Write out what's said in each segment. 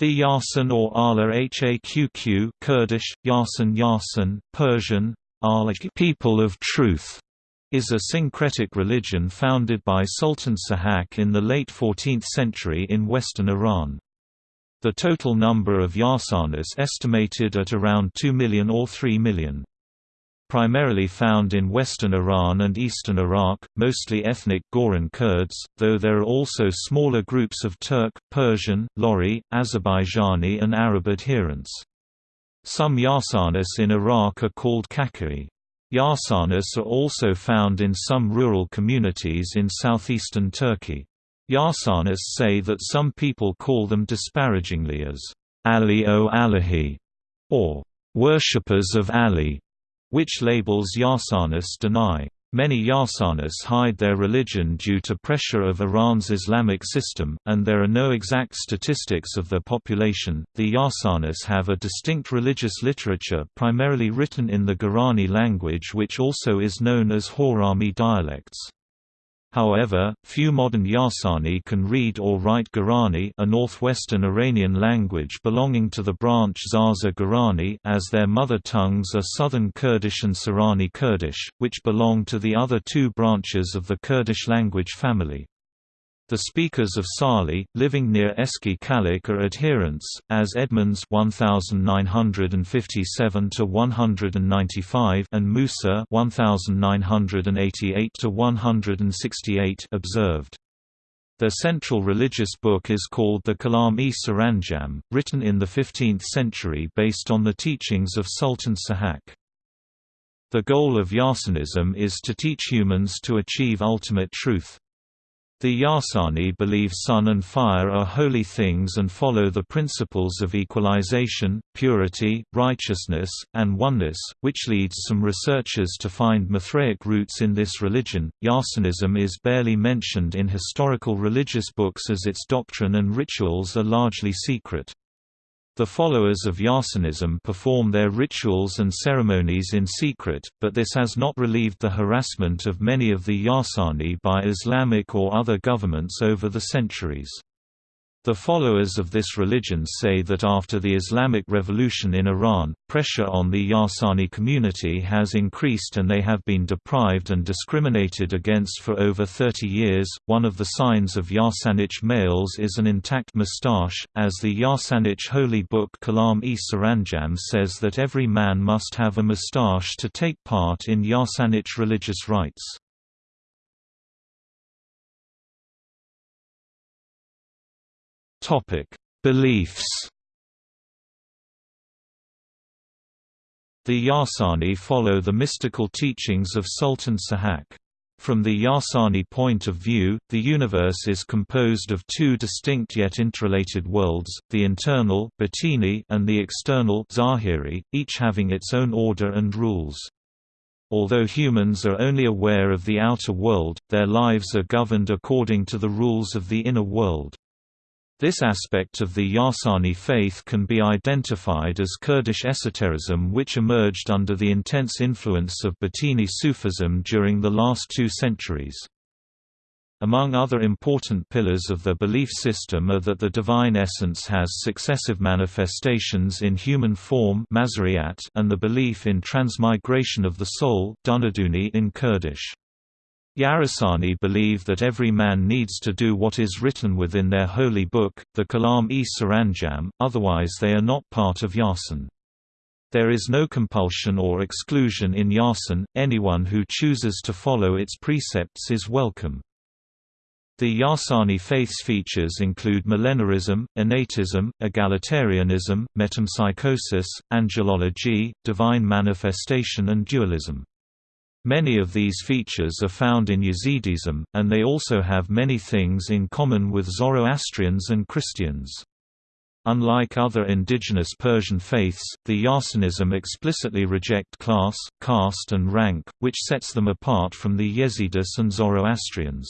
The Yarsan or Ala Haqq Kurdish, Yarsan Yarsan, Persian, people of truth, is a syncretic religion founded by Sultan Sahak in the late 14th century in western Iran. The total number of Yarsanis estimated at around 2 million or 3 million primarily found in western Iran and eastern Iraq, mostly ethnic Goran Kurds, though there are also smaller groups of Turk, Persian, Lori, Azerbaijani and Arab adherents. Some Yarsanis in Iraq are called Kakui. Yarsanis are also found in some rural communities in southeastern Turkey. Yarsanis say that some people call them disparagingly as Ali o Alahi, or worshippers of Ali which labels Yarsanis deny. Many Yarsanis hide their religion due to pressure of Iran's Islamic system, and there are no exact statistics of their population. The Yarsanis have a distinct religious literature primarily written in the Gorani language, which also is known as Horami dialects. However, few modern Yarsani can read or write Gorani a northwestern Iranian language belonging to the branch Zaza Gorani as their mother tongues are Southern Kurdish and Sorani Kurdish, which belong to the other two branches of the Kurdish language family. The speakers of Sali, living near Eski Kalik are adherents, as Edmonds 1957 195 and Musa 1988 168 observed. Their central religious book is called the Kalam-e Saranjam, written in the 15th century based on the teachings of Sultan Sahak. The goal of Yarsanism is to teach humans to achieve ultimate truth. The Yasani believe sun and fire are holy things and follow the principles of equalization, purity, righteousness, and oneness, which leads some researchers to find Mithraic roots in this religion. Yarsanism is barely mentioned in historical religious books as its doctrine and rituals are largely secret. The followers of Yarsanism perform their rituals and ceremonies in secret, but this has not relieved the harassment of many of the Yarsani by Islamic or other governments over the centuries. The followers of this religion say that after the Islamic Revolution in Iran, pressure on the Yarsani community has increased and they have been deprived and discriminated against for over 30 years. One of the signs of Yarsanich males is an intact moustache, as the Yarsanich holy book Kalam-e Saranjam says that every man must have a moustache to take part in Yarsanich religious rites. Topic: Beliefs. The Yasani follow the mystical teachings of Sultan Sahak. From the Yasani point of view, the universe is composed of two distinct yet interrelated worlds, the internal and the external Zahiri, each having its own order and rules. Although humans are only aware of the outer world, their lives are governed according to the rules of the inner world. This aspect of the Yarsani faith can be identified as Kurdish esotericism which emerged under the intense influence of Batini Sufism during the last two centuries. Among other important pillars of the belief system are that the divine essence has successive manifestations in human form and the belief in transmigration of the soul in Kurdish. Yarasani believe that every man needs to do what is written within their holy book, the Kalam-e Saranjam, otherwise they are not part of Yarsan. There is no compulsion or exclusion in Yarsan, anyone who chooses to follow its precepts is welcome. The Yarsani faith's features include millenarism, innatism, egalitarianism, metempsychosis, angelology, divine manifestation and dualism. Many of these features are found in Yazidism, and they also have many things in common with Zoroastrians and Christians. Unlike other indigenous Persian faiths, the Yarsanism explicitly reject class, caste and rank, which sets them apart from the Yezidis and Zoroastrians.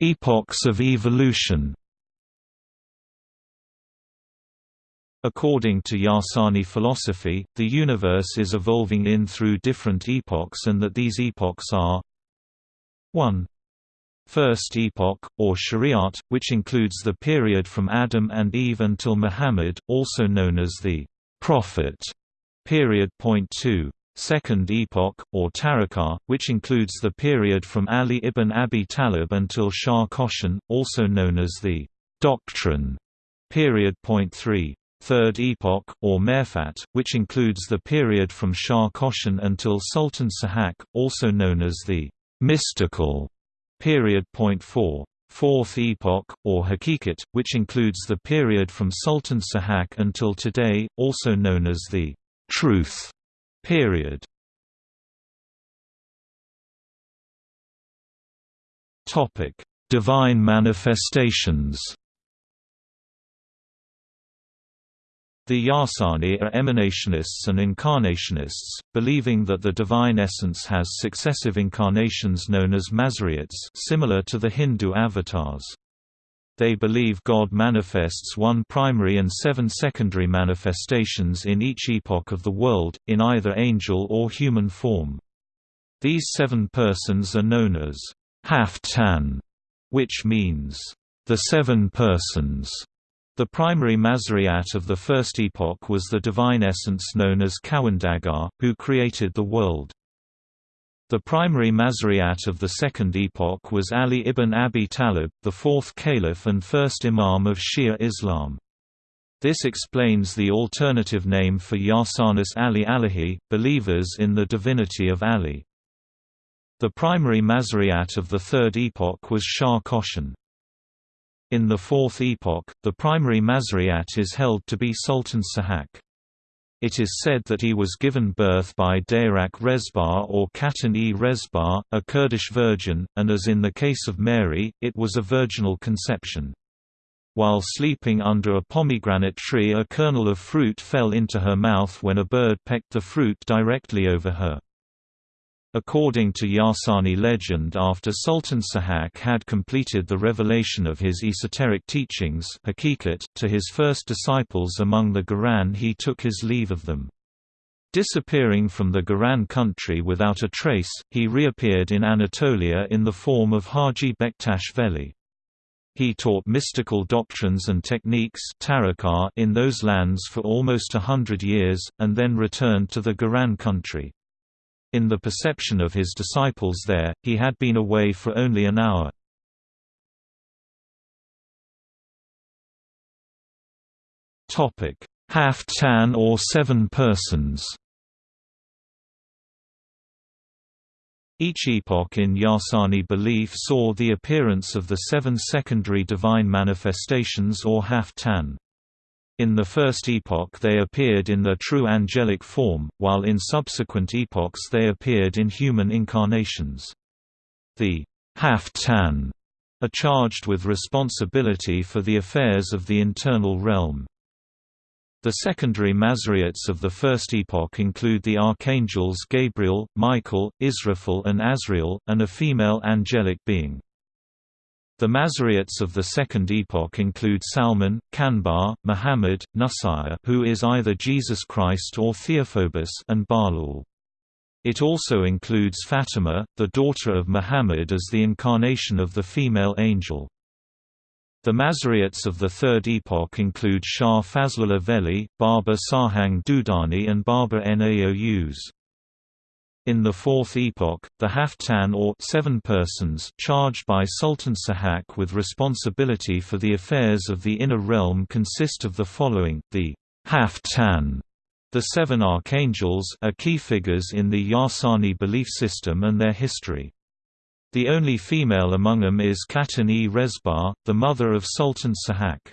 Epochs of evolution According to Yarsani philosophy, the universe is evolving in through different epochs and that these epochs are 1. First Epoch, or Shariat, which includes the period from Adam and Eve until Muhammad, also known as the Prophet period. Point 2. Second Epoch, or Tariqah, which includes the period from Ali ibn Abi Talib until Shah Koshan, also known as the Doctrine period. Point 3. Third Epoch, or Merfat, which includes the period from Shah Koshan until Sultan Sahak, also known as the Mystical period. Point 4. Fourth Epoch, or Hakikat, which includes the period from Sultan Sahak until today, also known as the Truth period. Divine manifestations The Yasani are emanationists and incarnationists, believing that the divine essence has successive incarnations known as Mazariots similar to the Hindu avatars. They believe God manifests one primary and seven secondary manifestations in each epoch of the world, in either angel or human form. These seven persons are known as Haftan, which means the seven persons. The primary Mazariat of the first epoch was the divine essence known as Kawandagar, who created the world. The primary Mazariat of the second epoch was Ali ibn Abi Talib, the fourth caliph and first imam of Shia Islam. This explains the alternative name for Yarsanis Ali Alahi, believers in the divinity of Ali. The primary Mazariat of the third epoch was Shah Koshan. In the Fourth Epoch, the primary Mazariat is held to be Sultan Sahak. It is said that he was given birth by Dayrak Rezbar or Katan-e Rezbar, a Kurdish virgin, and as in the case of Mary, it was a virginal conception. While sleeping under a pomegranate tree a kernel of fruit fell into her mouth when a bird pecked the fruit directly over her. According to Yarsani legend after Sultan Sahak had completed the revelation of his esoteric teachings to his first disciples among the Garan he took his leave of them. Disappearing from the Garan country without a trace, he reappeared in Anatolia in the form of Haji Bektash Veli. He taught mystical doctrines and techniques in those lands for almost a hundred years, and then returned to the Garan country. In the perception of his disciples there, he had been away for only an hour. Haftan or seven persons Each epoch in Yarsani belief saw the appearance of the seven secondary divine manifestations or Haftan. In the first epoch they appeared in their true angelic form, while in subsequent epochs they appeared in human incarnations. The Haftan are charged with responsibility for the affairs of the internal realm. The secondary Mazariots of the first epoch include the archangels Gabriel, Michael, Israfil and Azrael, and a female angelic being. The Mazariots of the Second Epoch include Salman, Kanbar, Muhammad, Nusayr who is either Jesus Christ or Theophobus and Balul. It also includes Fatima, the daughter of Muhammad as the incarnation of the female angel. The Mazariots of the Third Epoch include Shah Fazlullah Veli, Baba Sahang Dudani and Baba Naous. In the Fourth Epoch, the Haftan or seven persons charged by Sultan Sahak with responsibility for the affairs of the inner realm consist of the following, the Haftan, the seven archangels are key figures in the Yarsani belief system and their history. The only female among them is Katan-e Rezbar, the mother of Sultan Sahak.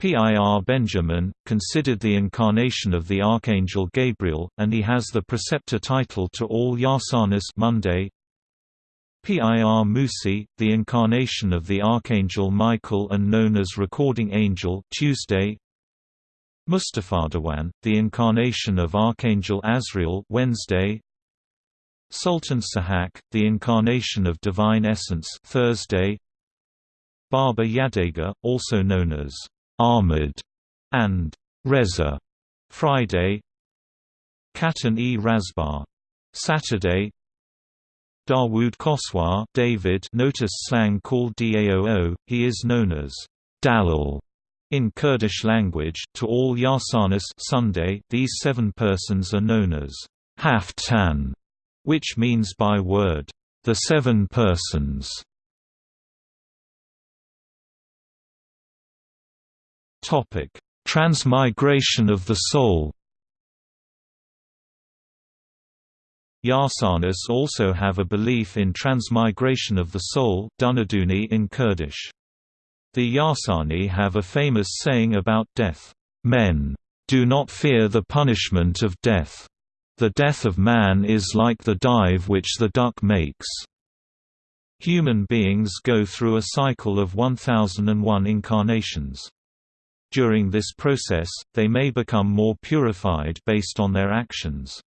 Pir Benjamin, considered the incarnation of the Archangel Gabriel, and he has the preceptor title to all Yasanas Monday. Pir Musi, the incarnation of the Archangel Michael and known as Recording Angel Tuesday. Mustafadawan, the incarnation of Archangel Azrael Wednesday. Sultan Sahak, the incarnation of Divine Essence Thursday. Baba Yadega, also known as Ahmed and Reza Friday Katan e Razbar Saturday Dawood Khosrow David notice slang called Daoo, he is known as Dalal in Kurdish language. To all Yarsanis Sunday, these seven persons are known as Haftan, which means by word, the seven persons. Topic: Transmigration of the soul. Yarsanis also have a belief in transmigration of the soul Dunaduni in Kurdish. The Yarsani have a famous saying about death, "Men do not fear the punishment of death. The death of man is like the dive which the duck makes." Human beings go through a cycle of 1001 incarnations. During this process, they may become more purified based on their actions.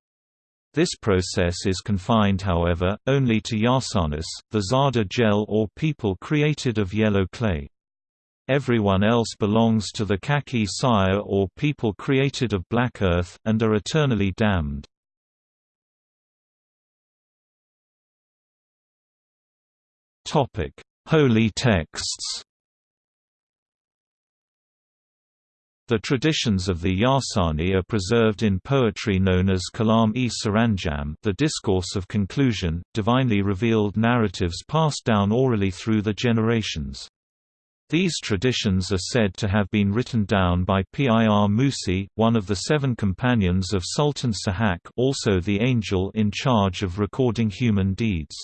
This process is confined however, only to Yarsanis, the Zada gel or people created of yellow clay. Everyone else belongs to the Kaki Sire or people created of black earth, and are eternally damned. Holy texts The traditions of the Yarsani are preserved in poetry known as Kalam-e Saranjam the discourse of conclusion, divinely revealed narratives passed down orally through the generations. These traditions are said to have been written down by Pir Musi, one of the seven companions of Sultan Sahak also the angel in charge of recording human deeds.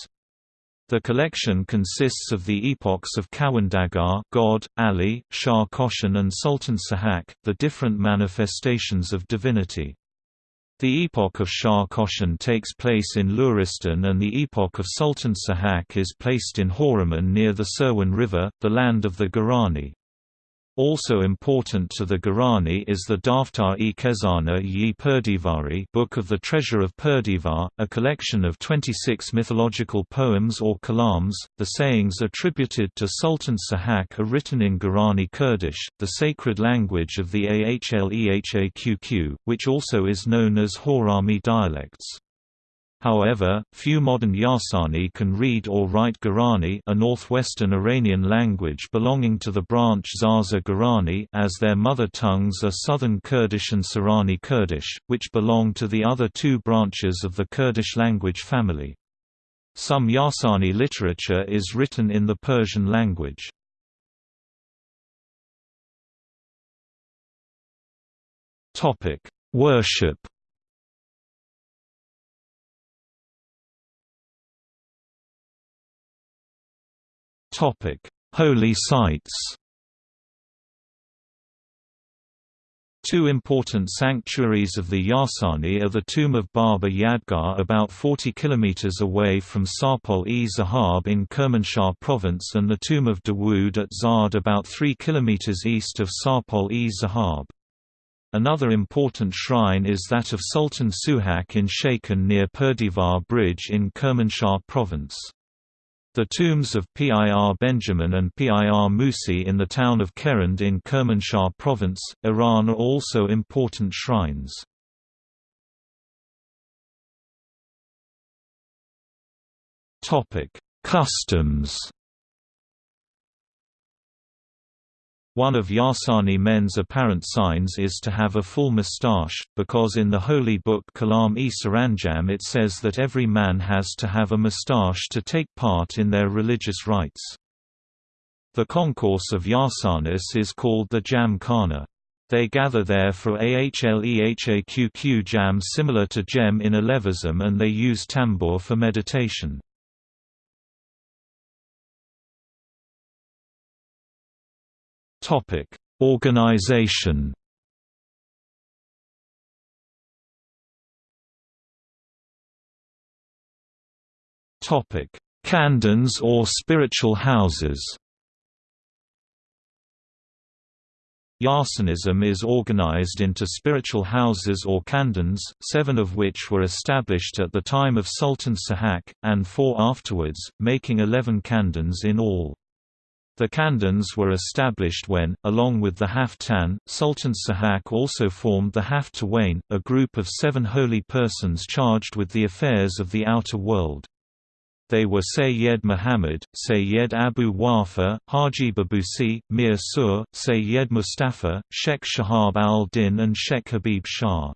The collection consists of the epochs of Kawandagar God, Ali, Shah Koshan and Sultan Sahak, the different manifestations of divinity. The epoch of Shah Koshan takes place in Luristan and the epoch of Sultan Sahak is placed in Horiman near the Sirwan River, the land of the Garani. Also important to the Garani is the Daftar-e Kezana yi Perdivari Book of the Treasure of Perdivar, a collection of 26 mythological poems or kalams. The sayings attributed to Sultan Sahak are written in Garani Kurdish, the sacred language of the Ahlehaqq, which also is known as Horami dialects. However, few modern Yarsani can read or write Garani a northwestern Iranian language belonging to the branch Zaza Garani as their mother tongues are Southern Kurdish and Sorani Kurdish, which belong to the other two branches of the Kurdish language family. Some Yarsani literature is written in the Persian language. Worship Topic: Holy sites. Two important sanctuaries of the Yarsani are the tomb of Baba Yadgar about 40 km away from Sarpol-e Zahab in Kermanshah province and the tomb of Dawood at Zard about 3 km east of Sarpol-e Zahab. Another important shrine is that of Sultan Suhak in Shaken near Perdivar Bridge in Kermanshah province. The tombs of Pir Benjamin and Pir Musi in the town of Kerend in Kermanshah province, Iran are also important shrines. Customs One of Yasani men's apparent signs is to have a full moustache, because in the holy book Kalam-e Saranjam it says that every man has to have a moustache to take part in their religious rites. The concourse of Yarsanis is called the Jam Khana. They gather there for Ahlehaqq jam similar to Jem in Alevism and they use tambour for meditation. Topic: Organization. Topic: Khandans or spiritual houses. Yarsanism is organized into spiritual houses or khandans, seven of which were established at the time of Sultan Sahak, and four afterwards, making eleven khandans in all. The Khandans were established when, along with the Haftan, Sultan Sahak also formed the Haftawain, a group of seven holy persons charged with the affairs of the outer world. They were Sayyid Muhammad, Sayyid Abu Wafa, Haji Babusi, Mir Sur, Sayyid Mustafa, Sheikh Shahab al-Din and Sheikh Habib Shah.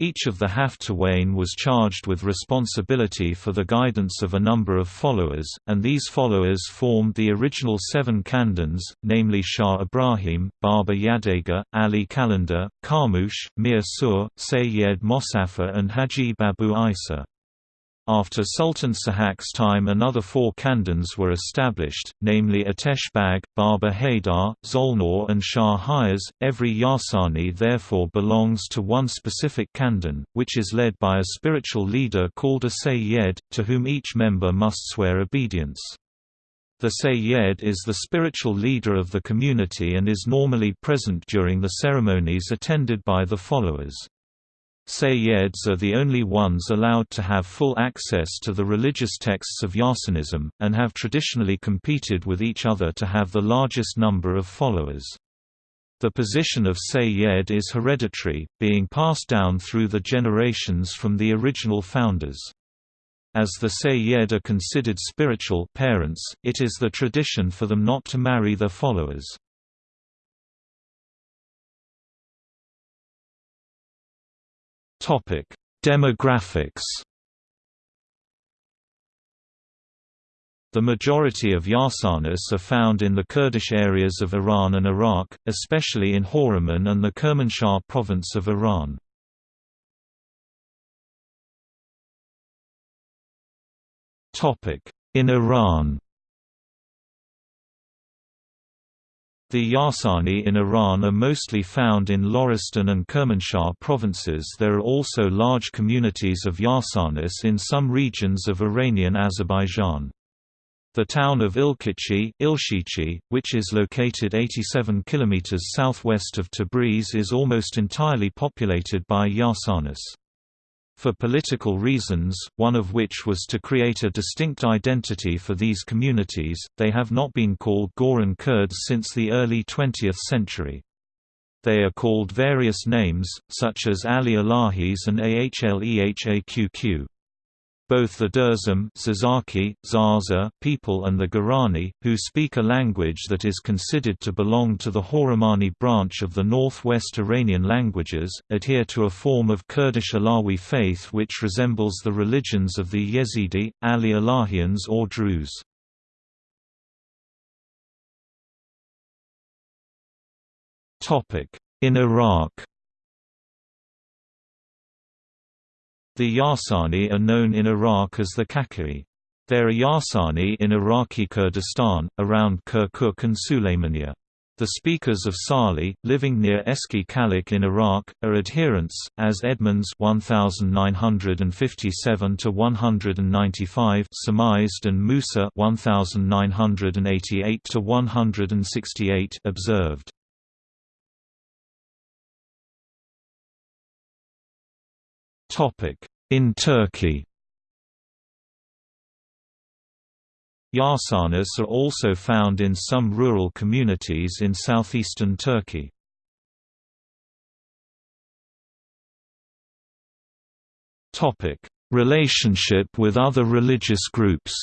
Each of the Haftawain was charged with responsibility for the guidance of a number of followers, and these followers formed the original seven khandans, namely Shah Ibrahim, Baba Yadega, Ali Kalender, Karmush, Mir Sur, Sayyid Mosafa and Haji Babu Isa. After Sultan Sahak's time another four kandans were established, namely Atesh Bag, Baba Haydar, Zolnur and Shah Hayas. Every Yasani therefore belongs to one specific kandan, which is led by a spiritual leader called a Sayyid, to whom each member must swear obedience. The Sayyid is the spiritual leader of the community and is normally present during the ceremonies attended by the followers. Sayyids are the only ones allowed to have full access to the religious texts of Yasanism, and have traditionally competed with each other to have the largest number of followers. The position of Sayyid is hereditary, being passed down through the generations from the original founders. As the Sayyid are considered spiritual parents, it is the tradition for them not to marry their followers. Topic: Demographics. The majority of Yasanis are found in the Kurdish areas of Iran and Iraq, especially in Horraman and the Kermanshah province of Iran. In Iran The Yasani in Iran are mostly found in Loristan and Kermanshah provinces there are also large communities of Yasanis in some regions of Iranian Azerbaijan. The town of Ilkichi, Ilshichi, which is located 87 km southwest of Tabriz is almost entirely populated by Yasanis for political reasons, one of which was to create a distinct identity for these communities, they have not been called Goran Kurds since the early 20th century. They are called various names, such as Ali Alahis and Ahlehaqq both the Dersim Zazaki, Zaza people and the Gorani, who speak a language that is considered to belong to the Hawramani branch of the northwest Iranian languages, adhere to a form of Kurdish Alawi faith which resembles the religions of the Yezidi, Ali Alahians or Druze. In Iraq The Yasani are known in Iraq as the Kakai. There are Yasani in Iraqi Kurdistan, around Kirkuk and Sulaymania. The speakers of Sali, living near Eski Kalik in Iraq, are adherents, as Edmonds 1957 195 surmised and Musa 1988 168 observed. In Turkey Yarsanis are also found in some rural communities in southeastern Turkey. Relationship with other religious groups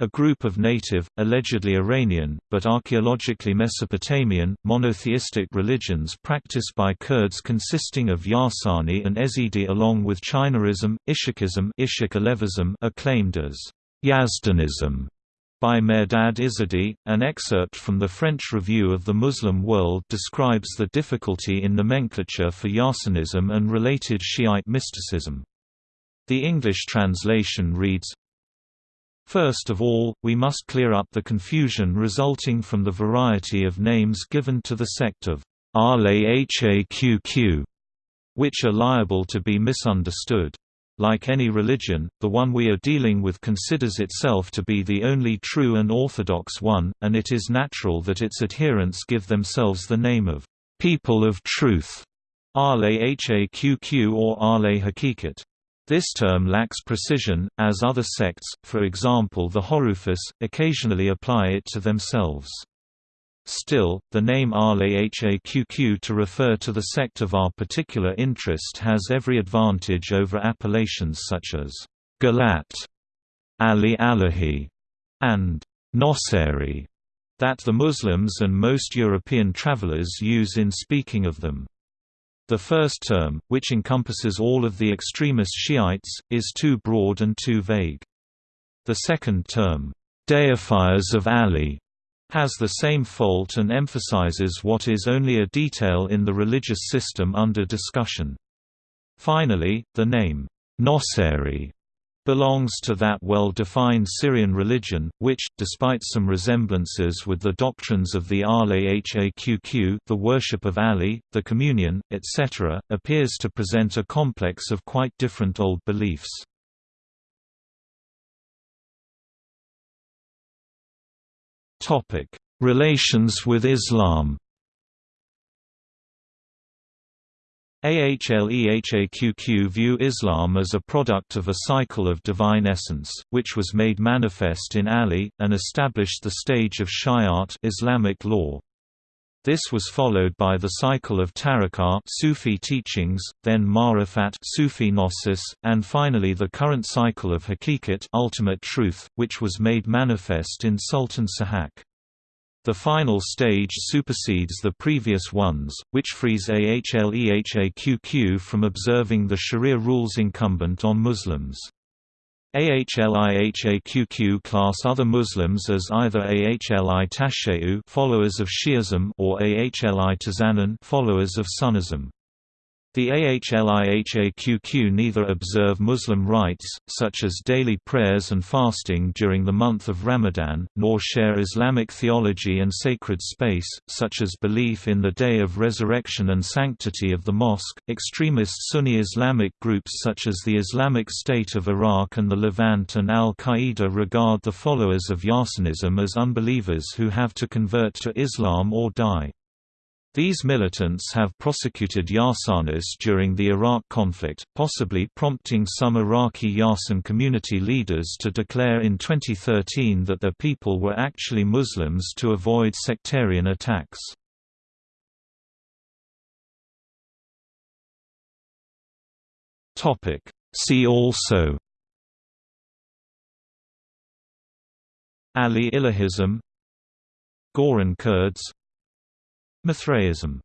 A group of native, allegedly Iranian, but archaeologically Mesopotamian, monotheistic religions practiced by Kurds consisting of Yarsani and Ezidi along with Chinaism, Ishikism are claimed as Yazdanism by Mehrdad Izadi. An excerpt from the French Review of the Muslim World describes the difficulty in nomenclature for Yarsanism and related Shiite mysticism. The English translation reads, First of all, we must clear up the confusion resulting from the variety of names given to the sect of Ahlaqq, which are liable to be misunderstood. Like any religion, the one we are dealing with considers itself to be the only true and orthodox one, and it is natural that its adherents give themselves the name of people of truth, Ahlaqq or Hakikat. This term lacks precision, as other sects, for example the Horufis, occasionally apply it to themselves. Still, the name Ahle Haqq to refer to the sect of our particular interest has every advantage over appellations such as Galat, Ali Alahi, and Noseri that the Muslims and most European travelers use in speaking of them. The first term, which encompasses all of the extremist Shiites, is too broad and too vague. The second term, deifiers of Ali, has the same fault and emphasizes what is only a detail in the religious system under discussion. Finally, the name, Noseri, belongs to that well-defined Syrian religion, which, despite some resemblances with the doctrines of the Ahle Haqq the worship of Ali, the communion, etc., appears to present a complex of quite different old beliefs. Relations with Islam. Ahlehaqq view Islam as a product of a cycle of divine essence, which was made manifest in Ali, and established the stage of Shariat Islamic law. This was followed by the cycle of tariqah Sufi teachings, then Ma'rifat Sufi gnosis, and finally the current cycle of Hakikat ultimate truth, which was made manifest in Sultan Sahak. The final stage supersedes the previous ones, which frees Ahlehaqq from observing the sharia rules incumbent on Muslims. Ahlihaqq class other Muslims as either Ahli Tashayyu followers of Shi'ism or Ahli Tazanan followers of Sunnism. The Ahlihaqq neither observe Muslim rites, such as daily prayers and fasting during the month of Ramadan, nor share Islamic theology and sacred space, such as belief in the day of resurrection and sanctity of the mosque. Extremist Sunni Islamic groups such as the Islamic State of Iraq and the Levant and al Qaeda regard the followers of Yassanism as unbelievers who have to convert to Islam or die. These militants have prosecuted Yassanis during the Iraq conflict, possibly prompting some Iraqi Yassan community leaders to declare in 2013 that their people were actually Muslims to avoid sectarian attacks. See also Ali Ilahism Goran Kurds Mithraism